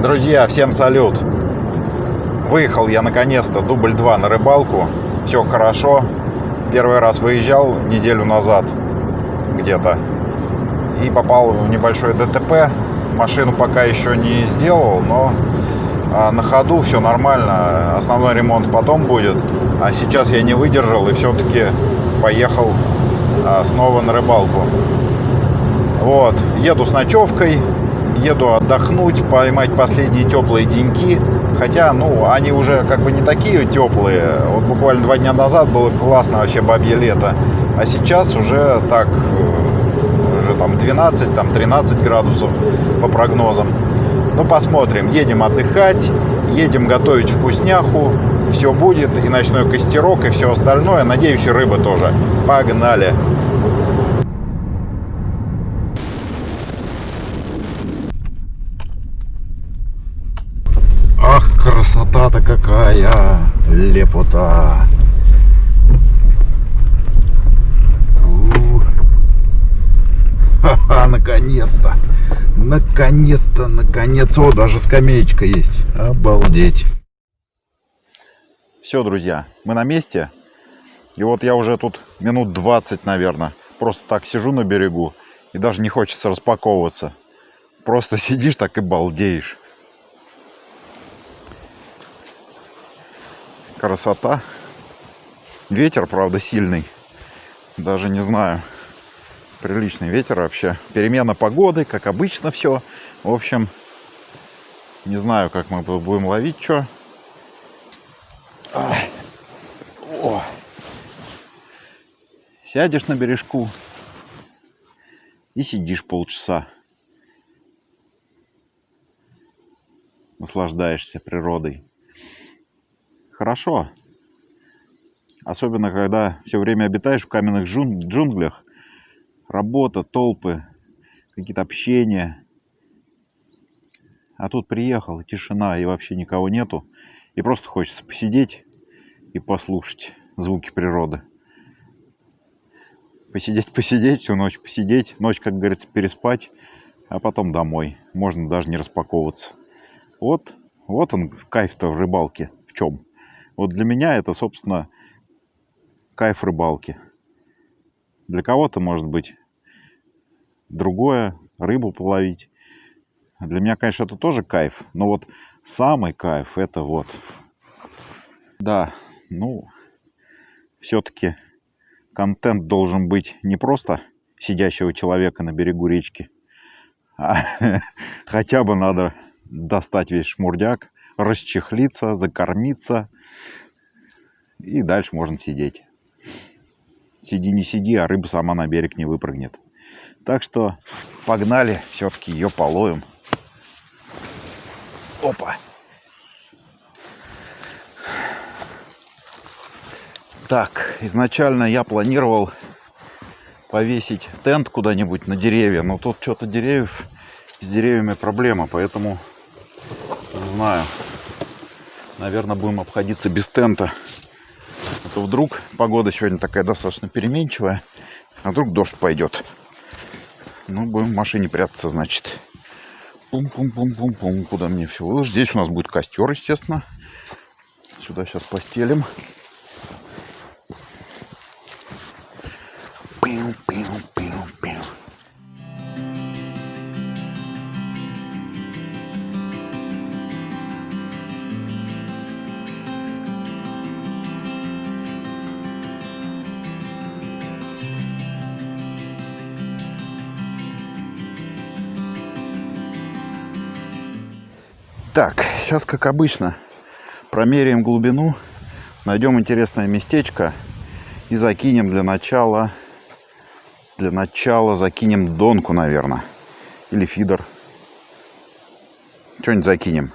Друзья, всем салют! Выехал я наконец-то дубль 2 на рыбалку. Все хорошо. Первый раз выезжал неделю назад где-то. И попал в небольшое ДТП. Машину пока еще не сделал, но а, на ходу все нормально. Основной ремонт потом будет. А сейчас я не выдержал и все-таки поехал а, снова на рыбалку. Вот, еду с ночевкой, еду отдохнуть, поймать последние теплые деньки. Хотя, ну, они уже как бы не такие теплые. Вот буквально два дня назад было классно вообще бабье лето. А сейчас уже так, уже там 12, там 13 градусов по прогнозам. Ну, посмотрим. Едем отдыхать, едем готовить вкусняху. Все будет, и ночной костерок, и все остальное. Надеюсь, и рыба тоже. Погнали! Ах, красота-то какая! Лепота! Ха-ха, наконец-то! Наконец-то, наконец! О, даже скамеечка есть! Обалдеть! Все, друзья, мы на месте. И вот я уже тут минут 20, наверное, просто так сижу на берегу. И даже не хочется распаковываться. Просто сидишь так и балдеешь. Красота. Ветер, правда, сильный. Даже не знаю. Приличный ветер вообще. Перемена погоды, как обычно все. В общем, не знаю, как мы будем ловить что. О. Сядешь на бережку и сидишь полчаса. Наслаждаешься природой. Хорошо. Особенно, когда все время обитаешь в каменных джунглях. Работа, толпы, какие-то общения. А тут приехал, тишина, и вообще никого нету. И просто хочется посидеть и послушать звуки природы. Посидеть, посидеть, всю ночь посидеть. Ночь, как говорится, переспать, а потом домой. Можно даже не распаковываться. Вот, вот он, кайф-то в рыбалке. В чем? Вот для меня это, собственно, кайф рыбалки. Для кого-то, может быть, другое, рыбу половить. Для меня, конечно, это тоже кайф. Но вот самый кайф это вот. Да, ну, все-таки контент должен быть не просто сидящего человека на берегу речки, а хотя бы надо достать весь шмурдяк, расчехлиться, закормиться, и дальше можно сидеть. Сиди, не сиди, а рыба сама на берег не выпрыгнет. Так что погнали, все-таки ее половим. Опа! Так, изначально я планировал повесить тент куда-нибудь на деревья, но тут что-то деревьев, с деревьями проблема, поэтому не знаю. Наверное, будем обходиться без тента. А то вдруг погода сегодня такая достаточно переменчивая, а вдруг дождь пойдет. Ну, будем в машине прятаться, значит. Пум-пум-пум-пум-пум. Куда мне все выложить? Здесь у нас будет костер, естественно. Сюда сейчас постелим. Так, сейчас, как обычно, промеряем глубину, найдем интересное местечко и закинем для начала, для начала закинем донку, наверное, или фидер. Что-нибудь закинем.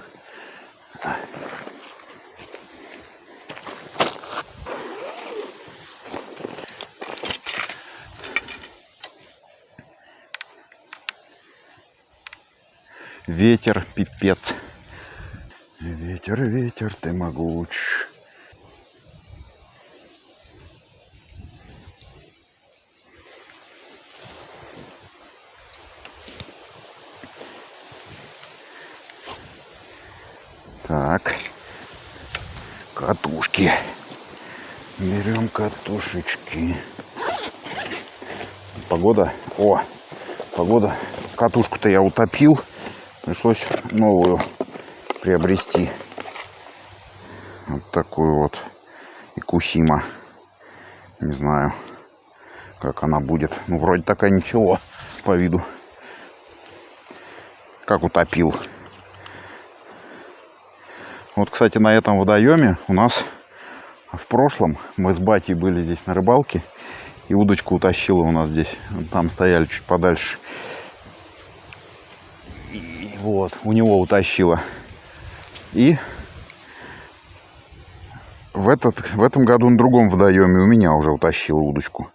Ветер, пипец. Ветер, ветер, ты могуч. Так. Катушки. Берем катушечки. Погода. О, погода. Катушку-то я утопил. Пришлось новую приобрести. Вот такую вот Икусима. Не знаю, как она будет. Ну, вроде такая ничего по виду. Как утопил. Вот, кстати, на этом водоеме у нас в прошлом мы с батей были здесь на рыбалке. И удочку утащила у нас здесь. Там стояли чуть подальше. И вот, у него утащила. И в, этот, в этом году на другом водоеме у меня уже утащила удочку.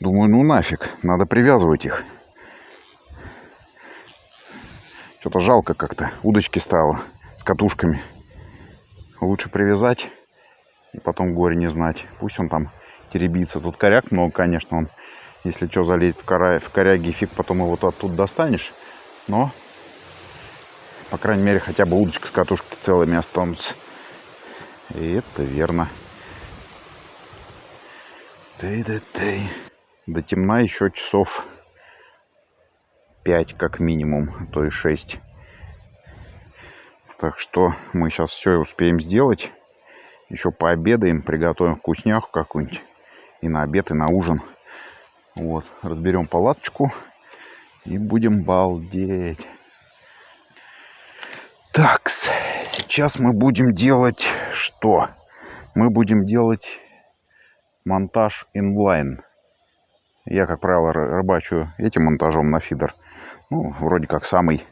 Думаю, ну нафиг, надо привязывать их. Что-то жалко как-то. Удочки стало с катушками. Лучше привязать и потом горе не знать. Пусть он там теребится. Тут коряк много, конечно, он, если что, залезет в, кора... в коряги, фиг потом его оттуда достанешь. Но, по крайней мере, хотя бы удочка с катушки целыми останутся. И это верно. Тей-да-тей. До темна еще часов 5 как минимум, а то и 6. Так что мы сейчас все успеем сделать. Еще пообедаем, приготовим вкусняху какую-нибудь. И на обед, и на ужин. Вот, разберем палаточку и будем балдеть. Так, сейчас мы будем делать что? Мы будем делать монтаж инлайн. Я, как правило, рыбачу этим монтажом на фидер. Ну, вроде как самый,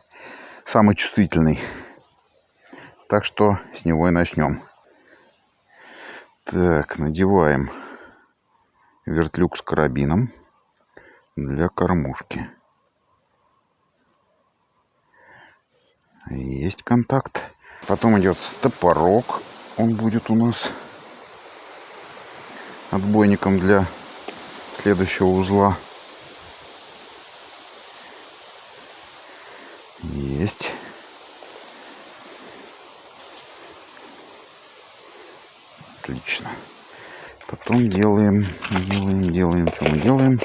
самый чувствительный. Так что с него и начнем. Так, надеваем вертлюг с карабином для кормушки. Есть контакт. Потом идет стопорок. Он будет у нас отбойником для следующего узла. Есть. Отлично. Потом делаем, делаем, делаем, что мы делаем.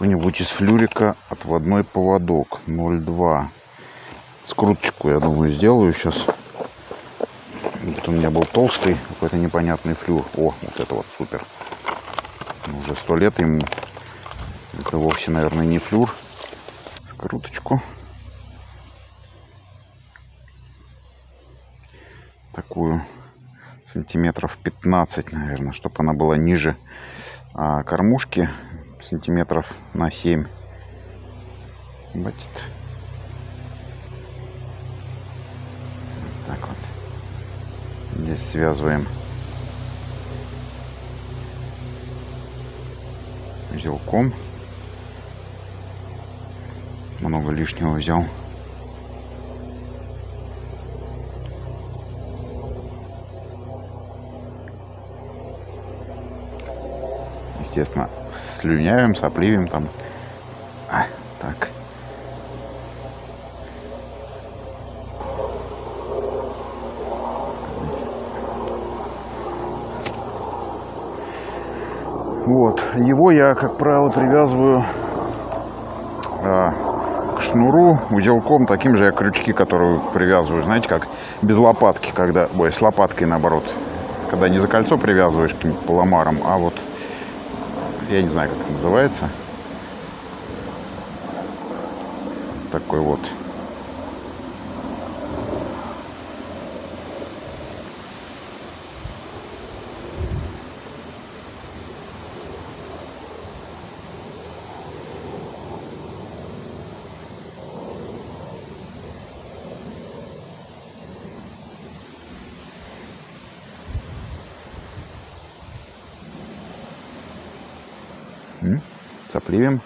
Какой-нибудь из флюрика отводной поводок 0,2. Скруточку, я думаю, сделаю сейчас. Вот у меня был толстый, какой-то непонятный флюр. О, вот это вот супер. Уже сто лет ему. Это вовсе, наверное, не флюр. Скруточку. такую сантиметров 15, наверное, чтобы она была ниже а кормушки сантиметров на 7. Хватит. так вот. Здесь связываем узелком. Много лишнего взял. Естественно, слюнявим, сопливим там. А, так. Вот. Его я, как правило, привязываю а, к шнуру узелком, таким же я крючки, которые привязываю, знаете, как без лопатки, когда, ой, с лопаткой наоборот, когда не за кольцо привязываешь каким-нибудь поломаром, а вот я не знаю, как это называется. Такой вот. Сопливим.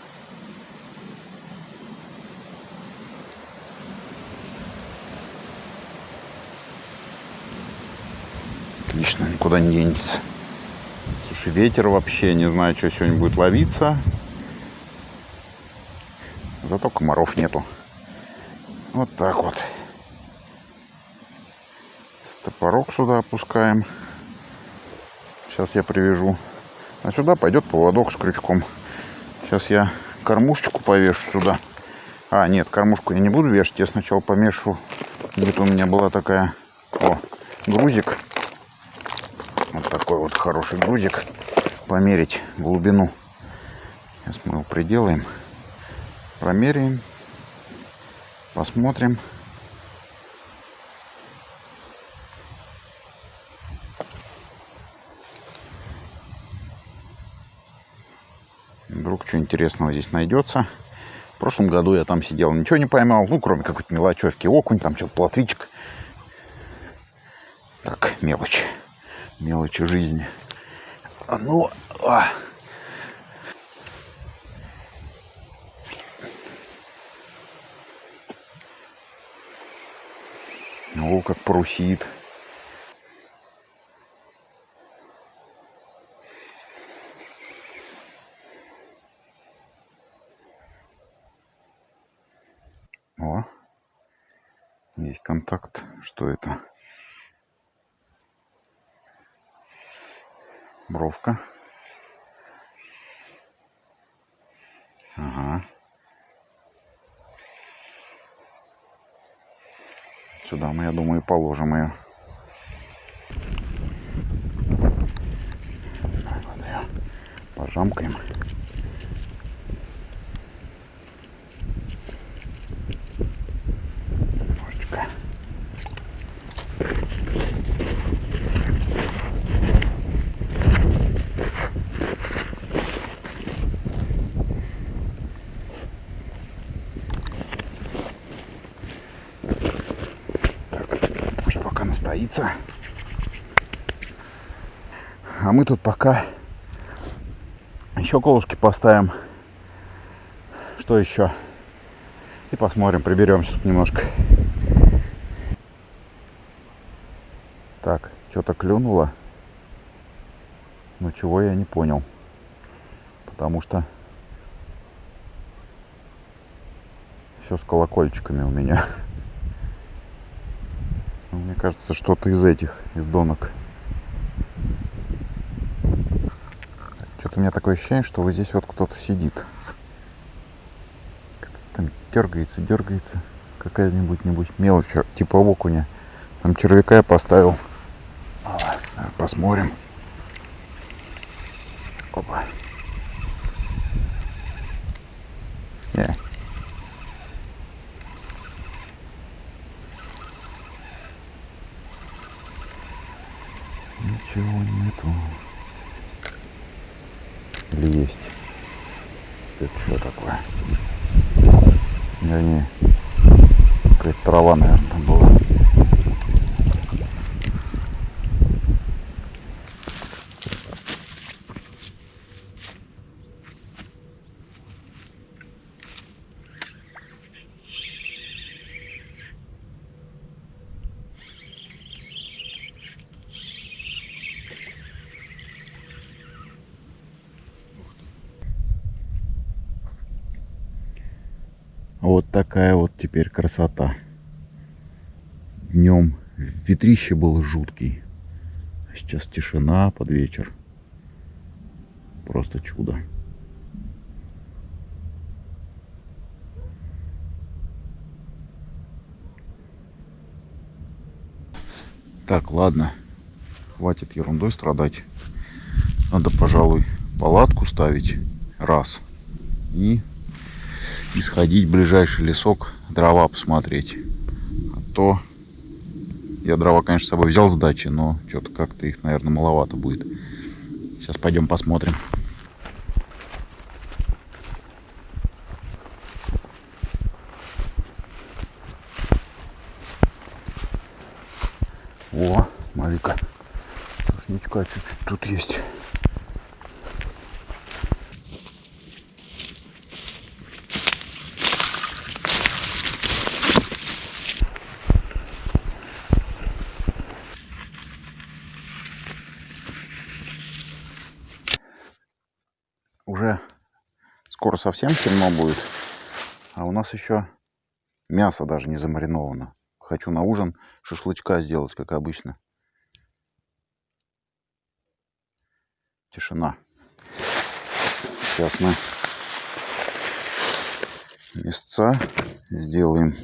Отлично, никуда не денется. Слушай, ветер вообще, не знаю, что сегодня будет ловиться. Зато комаров нету. Вот так вот. Стопорок сюда опускаем. Сейчас я привяжу. А сюда пойдет поводок с крючком. Сейчас я кормушечку повешу сюда. А, нет, кормушку я не буду вешать. Я сначала помешу. Где-то у меня была такая... О, грузик. Вот такой вот хороший грузик. Померить глубину. Сейчас мы его приделаем. Промеряем. Посмотрим. Вдруг что интересного здесь найдется. В прошлом году я там сидел, ничего не поймал. Ну, кроме какой-то мелочевки. Окунь, там что-то плотвичек. Так, мелочь. Мелочи жизни. А ну, а. О, как парусит. О, есть контакт. Что это? Бровка. Ага. Сюда мы, я думаю, положим ее. Вот ее пожамкаем. Немножечко. Так, пусть пока настоится. А мы тут пока еще колышки поставим. Что еще? И посмотрим, приберемся тут немножко. Так, что-то клюнуло. Но чего я не понял. Потому что все с колокольчиками у меня. Ну, Мне кажется, что-то из этих, из донок. Что-то у меня такое ощущение, что вот здесь вот кто-то сидит. Кто-то там дергается, дергается. Какая-нибудь нибудь мелочь, типа окуня. Там червяка я поставил. Посмотрим. Опа. Не. Ничего нету. Или есть? Это что такое? Да не. Какая-то трава, наверное, там была. Вот такая вот теперь красота. Днем ветрище было жуткий. А сейчас тишина под вечер. Просто чудо. Так, ладно. Хватит ерундой страдать. Надо, пожалуй, палатку ставить. Раз. И и сходить в ближайший лесок, дрова посмотреть. А то я дрова, конечно, с собой взял с дачи, но что-то как-то их, наверное, маловато будет. Сейчас пойдем посмотрим. О, смотри-ка, сушничка чуть-чуть тут есть. уже скоро совсем темно будет. А у нас еще мясо даже не замариновано. Хочу на ужин шашлычка сделать, как обычно. Тишина. Сейчас мы мясца сделаем.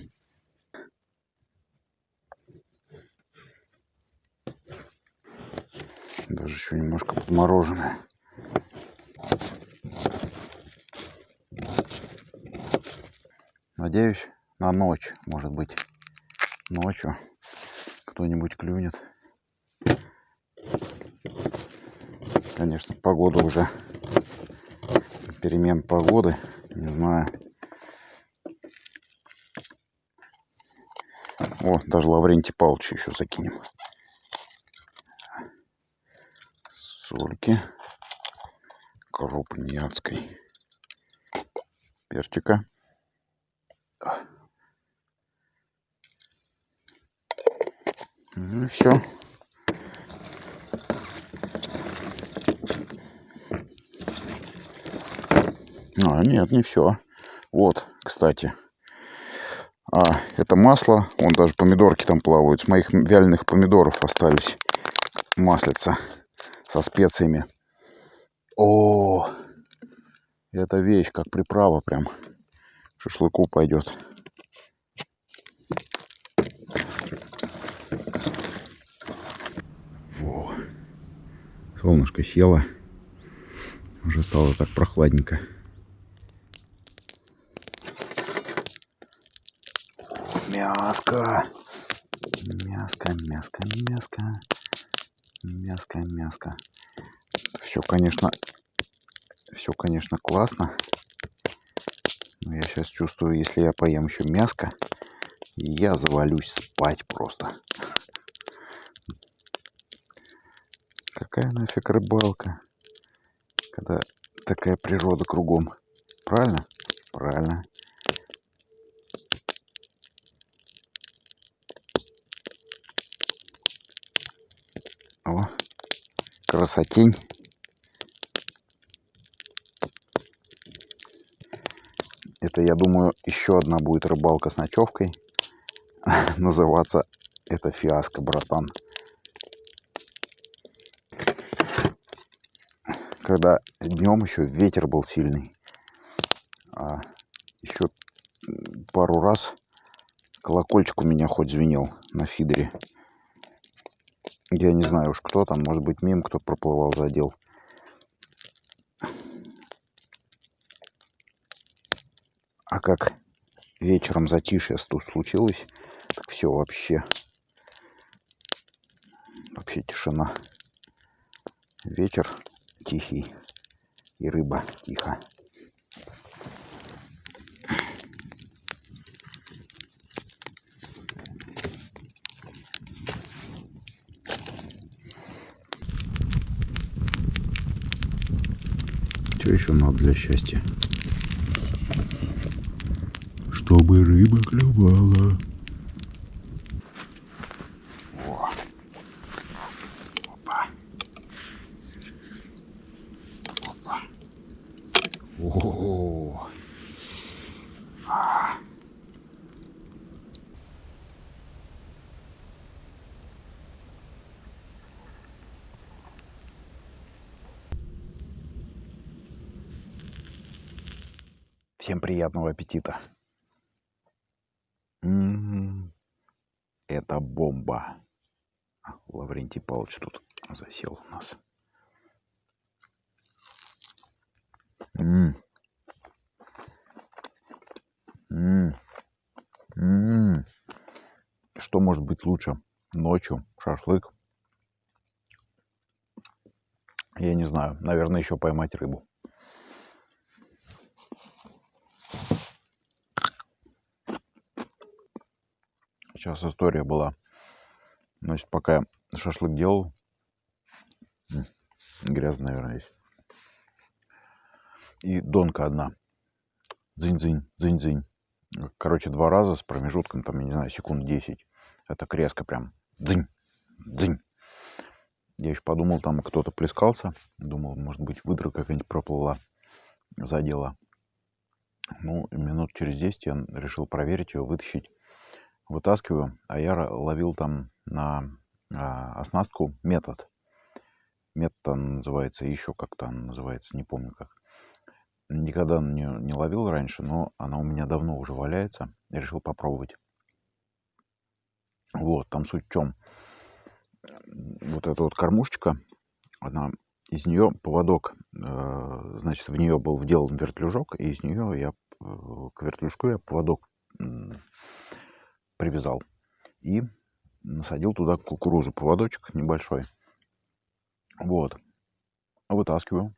Даже еще немножко подмороженное. Надеюсь, на ночь, может быть, ночью кто-нибудь клюнет. Конечно, погода уже, перемен погоды, не знаю. О, даже Лаврентий Павлович еще закинем. Сольки. Крупняцкой. Перчика. Ну все. А, нет, не все. Вот, кстати. А, это масло. Вон даже помидорки там плавают. С моих вяленых помидоров остались маслица со специями. О, это вещь, как приправа прям. Шашлыку пойдет. Во. Солнышко село. Уже стало так прохладненько. Мяско. Мяско, мяско, мяско. Мяско, мяско. Все, конечно, все, конечно, классно. Я сейчас чувствую, если я поем еще мяско, я завалюсь спать просто. Какая нафиг рыбалка, когда такая природа кругом. Правильно? Правильно. О, красотень. Это, я думаю, еще одна будет рыбалка с ночевкой. Называться это фиаско, братан. Когда днем еще ветер был сильный. А еще пару раз колокольчик у меня хоть звенел на фидере. Я не знаю уж кто там, может быть мимо кто проплывал, задел. Как вечером затишье тут случилось, так все вообще, вообще тишина. Вечер тихий и рыба тихо. Что еще надо для счастья? Чтобы рыба клювала. О. Опа. Опа. О. А. Всем приятного аппетита. М-м-м. Это бомба. А, Лаврентий Павлович тут засел у нас. М-м. М-м. М-м. Что может быть лучше? Ночью шашлык. Я не знаю. Наверное, еще поймать рыбу. Сейчас история была. Значит, пока я шашлык делал, грязно, наверное, здесь. И донка одна. Дзынь-дзынь, дзынь-дзынь. Короче, два раза с промежутком, там, я не знаю, секунд 10. Это резко прям. Дзынь, дзынь. Я еще подумал, там кто-то плескался. Думал, может быть, выдра какая-нибудь проплыла, задела. Ну, минут через 10 я решил проверить ее, вытащить. Вытаскиваю, а я ловил там на а, оснастку метод. Метод называется, еще как-то называется, не помню как. Никогда не, не ловил раньше, но она у меня давно уже валяется. Я решил попробовать. Вот, там суть в чем. Вот эта вот кормушечка, она из нее поводок, э, значит, в нее был вделан вертлюжок, и из нее я э, к вертлюжку я поводок привязал и насадил туда кукурузу, поводочек небольшой. Вот. Вытаскиваю.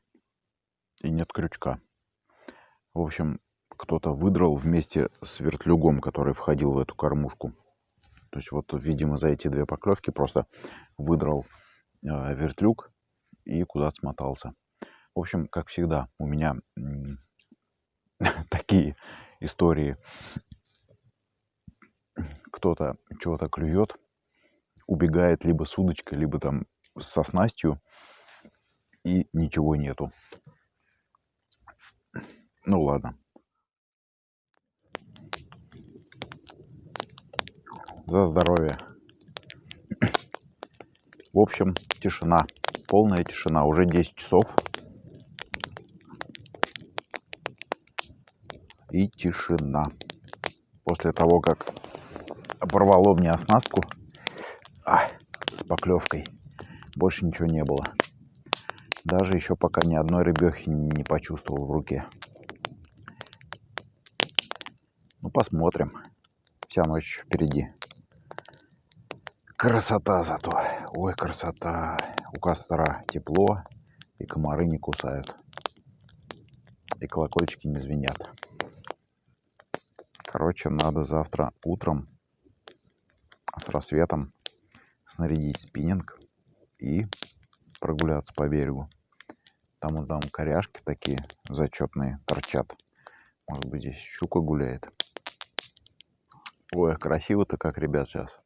И нет крючка. В общем, кто-то выдрал вместе с вертлюгом, который входил в эту кормушку. То есть вот, видимо, за эти две поклевки просто выдрал э, вертлюг и куда-то смотался. В общем, как всегда, у меня такие истории. Кто-то чего-то клюет, убегает либо с удочкой, либо там со снастью, и ничего нету. Ну ладно. За здоровье. В общем, тишина. Полная тишина. Уже 10 часов. И тишина. После того, как порвало мне оснастку а, с поклевкой, больше ничего не было. Даже еще пока ни одной рыбехи не почувствовал в руке. Ну, посмотрим. Вся ночь впереди. Красота зато. Ой, красота. У костра тепло, и комары не кусают. И колокольчики не звенят. Короче, надо завтра утром рассветом снарядить спиннинг и прогуляться по берегу. Там вот там коряшки такие зачетные торчат. Может быть здесь щука гуляет. Ой, красиво-то как, ребят, сейчас.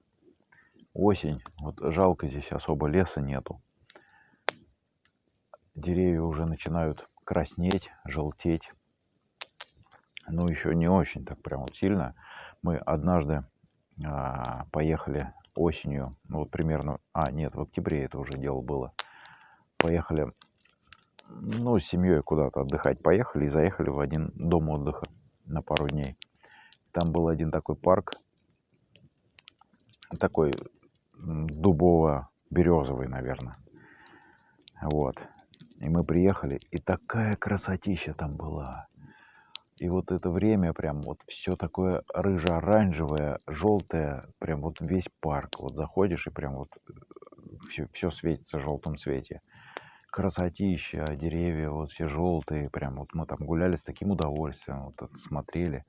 Осень. Вот жалко здесь особо леса нету. Деревья уже начинают краснеть, желтеть. Но еще не очень так прям вот сильно. Мы однажды а, поехали осенью, ну вот примерно, а нет, в октябре это уже дело было. Поехали, ну, с семьей куда-то отдыхать поехали и заехали в один дом отдыха на пару дней. Там был один такой парк, такой дубово-березовый, наверное. Вот. И мы приехали, и такая красотища там была. И вот это время прям вот все такое рыже-оранжевое, желтое, прям вот весь парк. Вот заходишь и прям вот все, э, все светится в желтом цвете. Красотища, деревья вот все желтые, прям вот мы там гуляли с таким удовольствием, вот смотрели.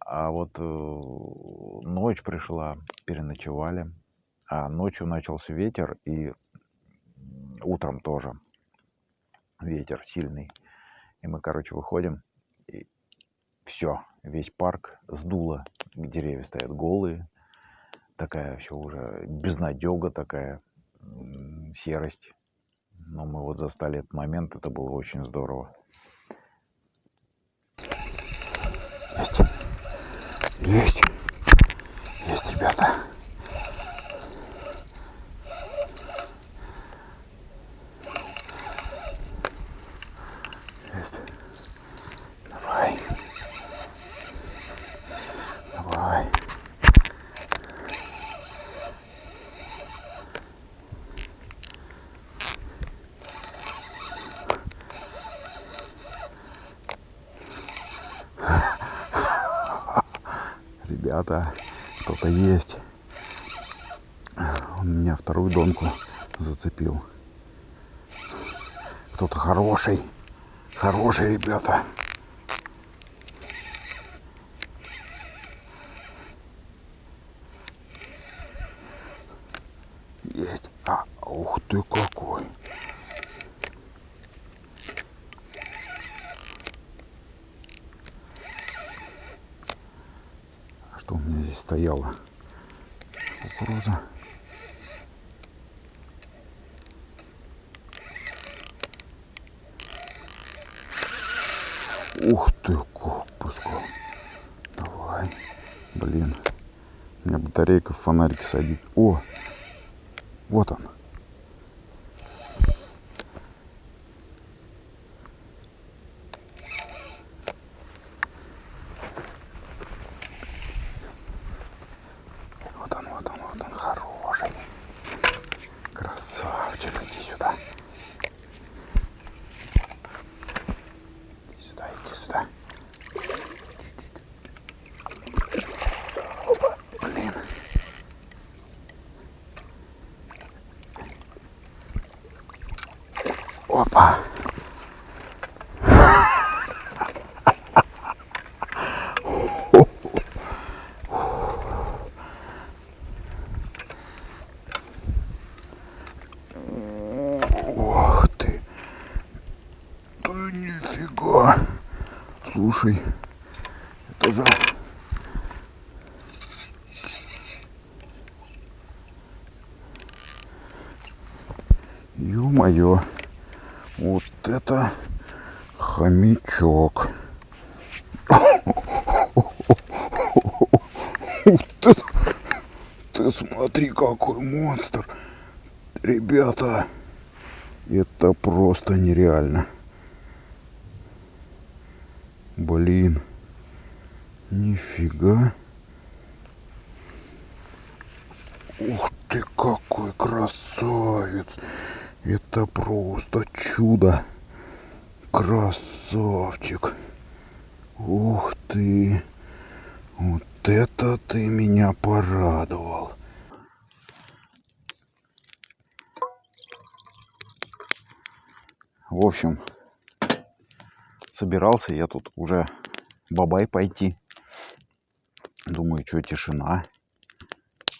А вот э, ночь пришла, переночевали. А ночью начался ветер, и утром тоже ветер сильный. И мы, короче, выходим, и все, весь парк сдуло, деревья стоят голые, такая все уже безнадега такая, серость. Но мы вот застали этот момент, это было очень здорово. Есть. Есть. Есть, ребята. Есть. Давай. Давай. ребята, кто-то есть. Он меня вторую донку зацепил. Кто-то хороший. Хороший, ребята. Есть. А, ух ты какой. что у меня здесь стояла кукуруза. Ух ты, как пускал. Давай. Блин. У меня батарейка в фонарике садит. О! Вот он. Вот он, вот он, вот он, хороший. Красавчик, иди сюда. Иди сюда, иди сюда. Опа, блин. Опа. Ох ты. Да нифига. Слушай, это же... Ё-моё. Вот это хомячок. Это... Ты смотри, какой монстр. Ребята, это просто нереально. Блин. Нифига. Ух ты, какой красавец. Это просто чудо. Красавчик. Ух ты. Вот это ты меня порадовал. В общем, собирался я тут уже бабай пойти. Думаю, что тишина.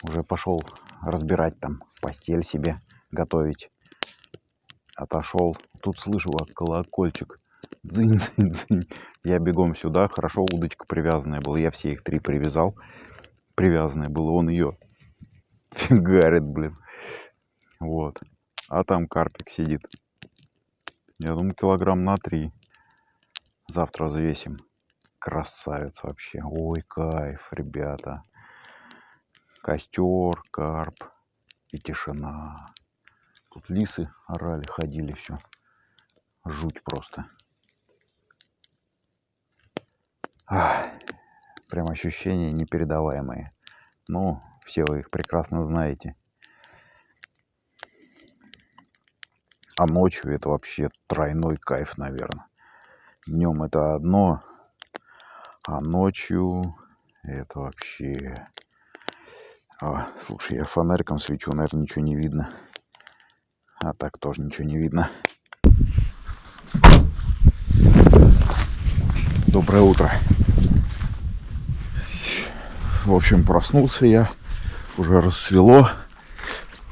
Уже пошел разбирать там постель себе, готовить. Отошел. Тут слышу, как колокольчик. Дзынь-дзынь-дзынь. Я бегом сюда. Хорошо, удочка привязанная была. Я все их три привязал. Привязанная была. Он ее фигарит, блин. Вот. А там карпик сидит. Я думаю, килограмм на три. Завтра взвесим. Красавец вообще. Ой, кайф, ребята. Костер, карп и тишина. Тут лисы орали, ходили, все. Жуть просто. Ах, прям ощущения непередаваемые. Ну, все вы их прекрасно знаете. А ночью это вообще тройной кайф, наверное. Днем это одно, а ночью это вообще... А, слушай, я фонариком свечу, наверное, ничего не видно. А так тоже ничего не видно. Доброе утро. В общем, проснулся я. Уже рассвело.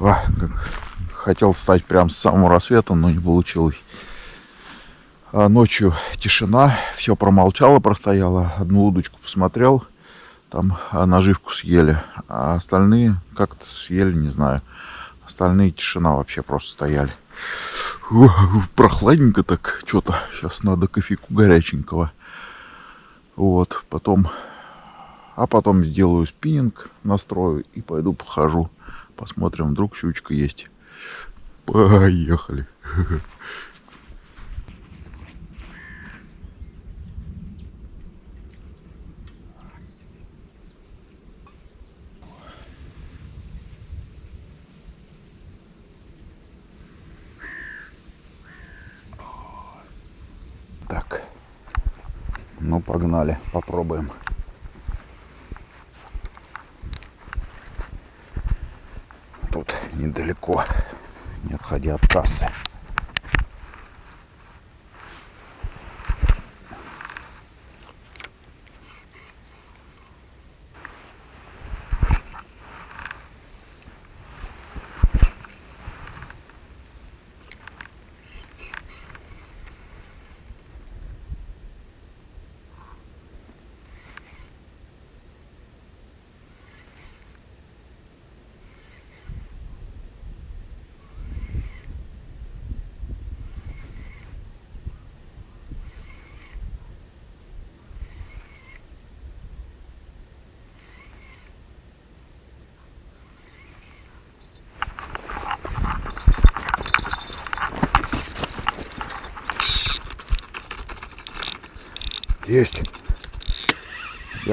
А, хотел встать прямо с самого рассвета, но не получилось. А ночью тишина, все промолчало, простояло. Одну удочку посмотрел, там а, наживку съели, а остальные как-то съели, не знаю. Остальные тишина вообще просто стояли. Прохладненько так, что-то. Сейчас надо кофейку горяченького. Вот, потом... А потом сделаю спиннинг, настрою и пойду похожу. Посмотрим, вдруг щучка есть. Поехали. Так. Ну, погнали, попробуем. Тут недалеко, не отходя от кассы.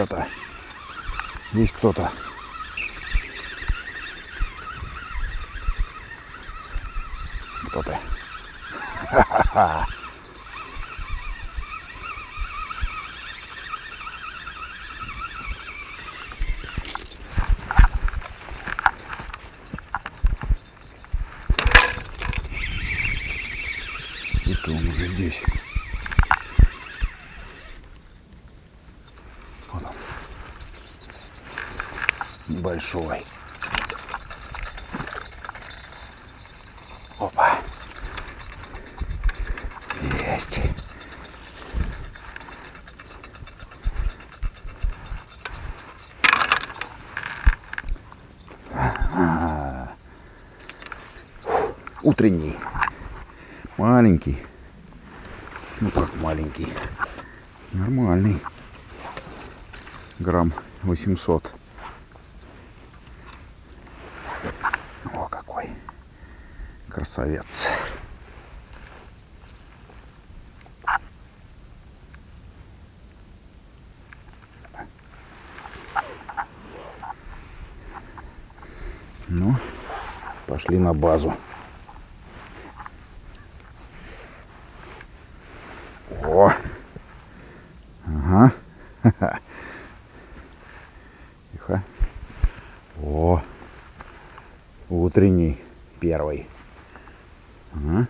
Ребята, есть кто-то. Кто ты? Ха-ха-ха. Это он уже здесь. Небольшой. Опа. Есть. Ага. Утренний. Маленький. Ну как маленький. Нормальный. Грамм 800. О, какой. Красавец. Ну, пошли на базу. О! Ага. Тихо. О! Утренний первый. Ага.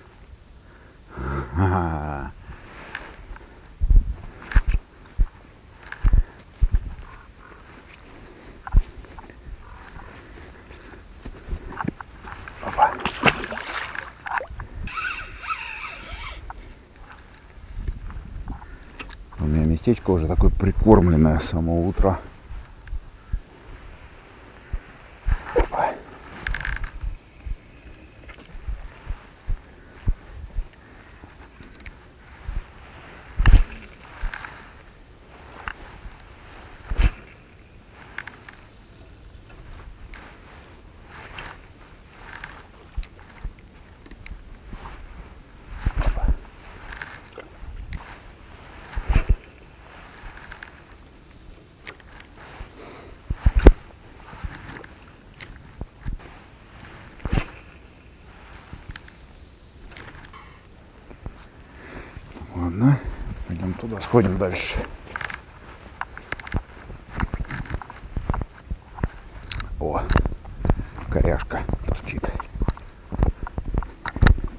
Ага. Опа. Местечко уже такое прикормленное с самого утра. Опа. Ладно, сходим дальше. О, коряшка торчит.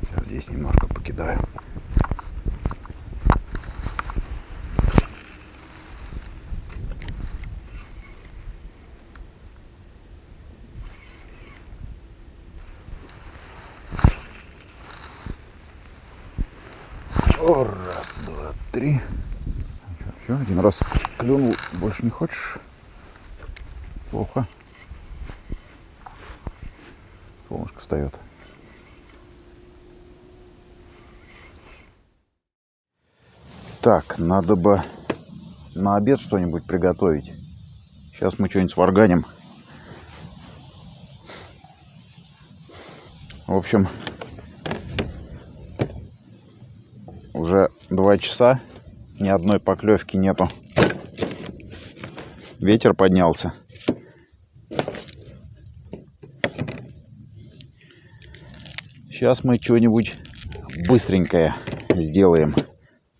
Сейчас здесь немножко покидаю. О, раз, два, три. Все, один раз клюнул, больше не хочешь? Плохо. Солнышко встает. Так, надо бы на обед что-нибудь приготовить. Сейчас мы что-нибудь сварганим. В общем, уже два часа, ни одной поклевки нету. Ветер поднялся. Сейчас мы что-нибудь быстренькое сделаем.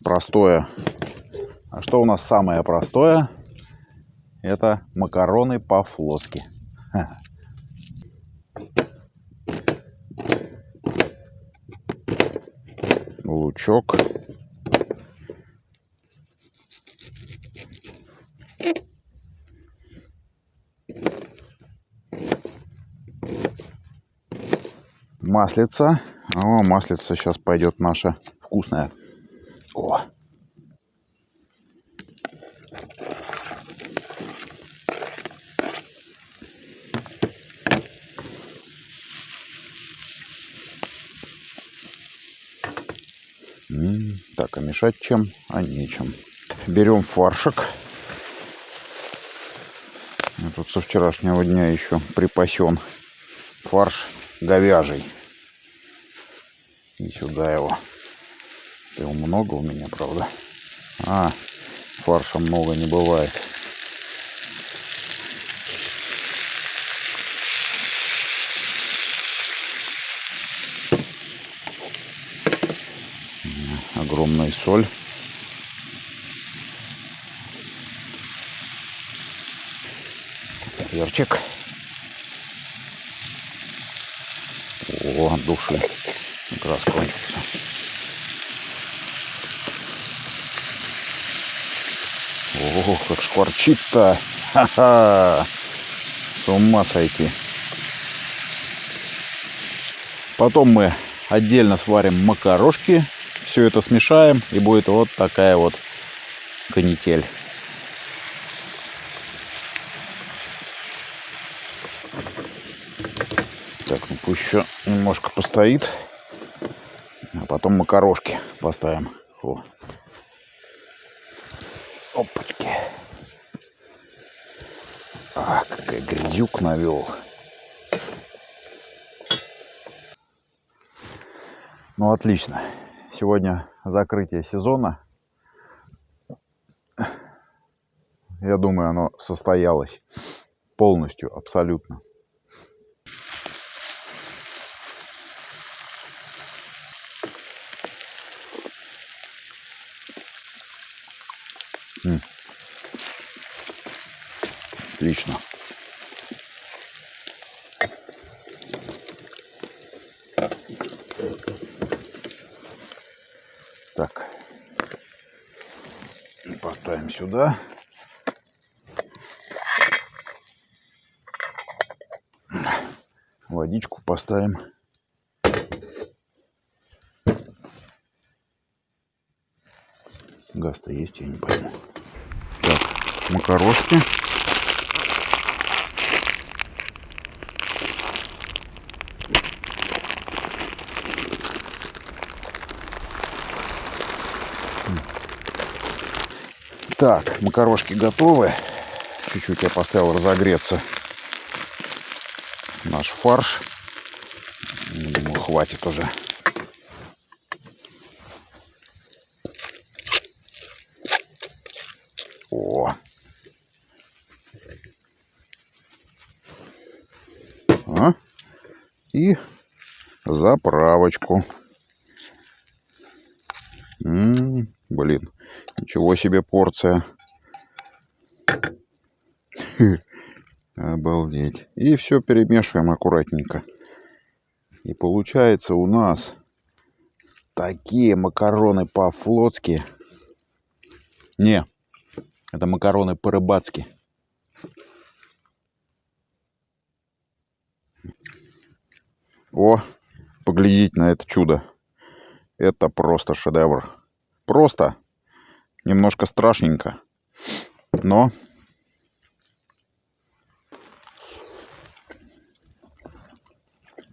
Простое. А что у нас самое простое? Это макароны по-флотски. Лучок. Маслица. О, маслица сейчас пойдет наша вкусная. О, Так, а мешать чем? А нечем. Берем фаршик. Я тут со вчерашнего дня еще припасен фарш говяжий. И сюда его. Его много у меня, правда? А, Фарша много не бывает. Огромная соль. Перчик. О, души. Как раз кончился. Ого, как шкварчит-то. Ха-ха. С ума сойти. Потом мы отдельно сварим макарошки. Все это смешаем и будет вот такая вот канитель. Так, ну пусть еще немножко постоит. А потом макарошки поставим. О. Опачки. А, какая грязюк навел. Ну, отлично. Сегодня закрытие сезона. Я думаю, оно состоялось полностью, абсолютно. Отлично. Так. Поставим сюда. Водичку поставим. Газ-то есть, я не пойму. Так, макарошки. Так, макарошки готовы. Чуть-чуть я поставил разогреться наш фарш. Думаю, хватит уже. О! А? И заправочку. М -м -м, блин. Ничего себе порция. Обалдеть. И все перемешиваем аккуратненько. И получается у нас такие макароны по-флотски. Не, это макароны по-рыбацки. О, поглядите на это чудо. Это просто шедевр. Просто Немножко страшненько. Но...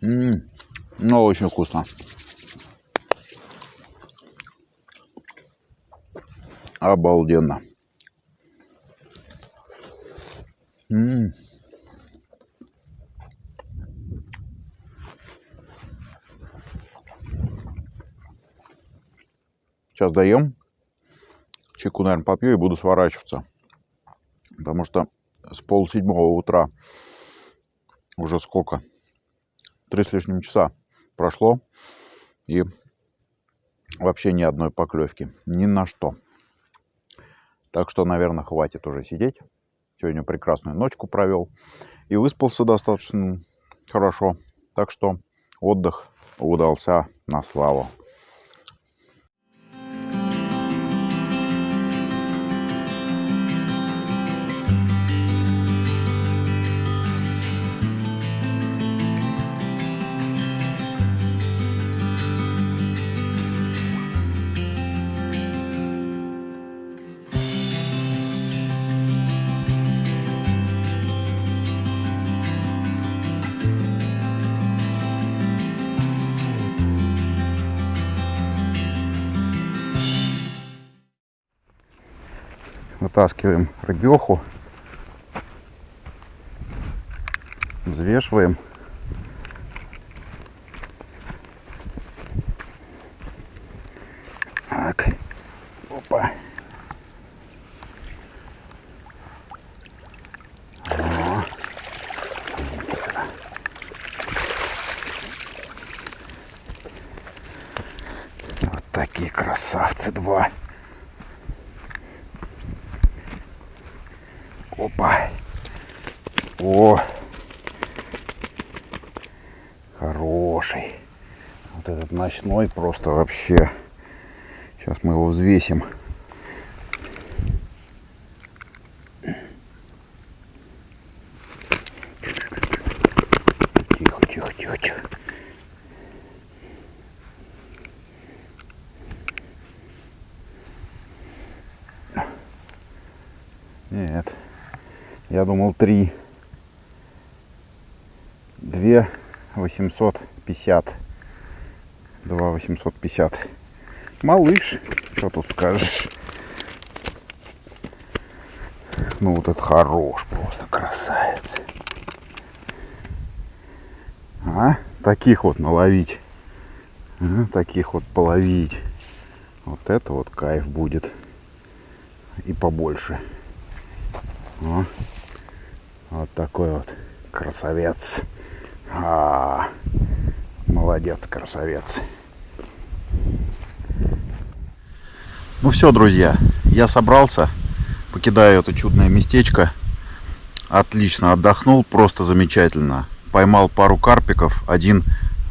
М -м, но очень вкусно. Обалденно. М -м. Сейчас даем чайку, наверное, попью и буду сворачиваться. Потому что с полседьмого утра уже сколько? Три с лишним часа прошло. И вообще ни одной поклевки. Ни на что. Так что, наверное, хватит уже сидеть. Сегодня прекрасную ночку провел. И выспался достаточно хорошо. Так что отдых удался на славу. натаскиваем рыбеху, взвешиваем. Так, опа. Вот такие красавцы два. Ночной просто вообще. Сейчас мы его взвесим. Тихо, тихо, тихо, тихо. Нет. Я думал три. Две восемьсот пятьдесят. Два восемьсот пятьдесят. Малыш. Что тут скажешь? Ну вот это хорош, просто красавец. А? Таких вот наловить. А? Таких вот половить. Вот это вот кайф будет. И побольше. О, вот такой вот красавец. А, молодец, красавец. Ну все, друзья, я собрался, покидаю это чудное местечко. Отлично отдохнул, просто замечательно. Поймал пару карпиков, один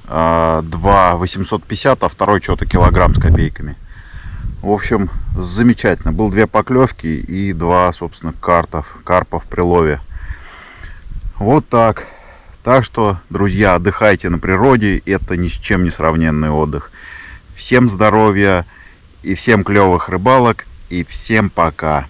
э, 2 850, а второй что-то килограмм с копейками. В общем, замечательно. Был две поклевки и два, собственно, картов, карпа в прилове. Вот так. Так что, друзья, отдыхайте на природе. Это ни с чем не сравненный отдых. Всем здоровья и всем клевых рыбалок. И всем пока.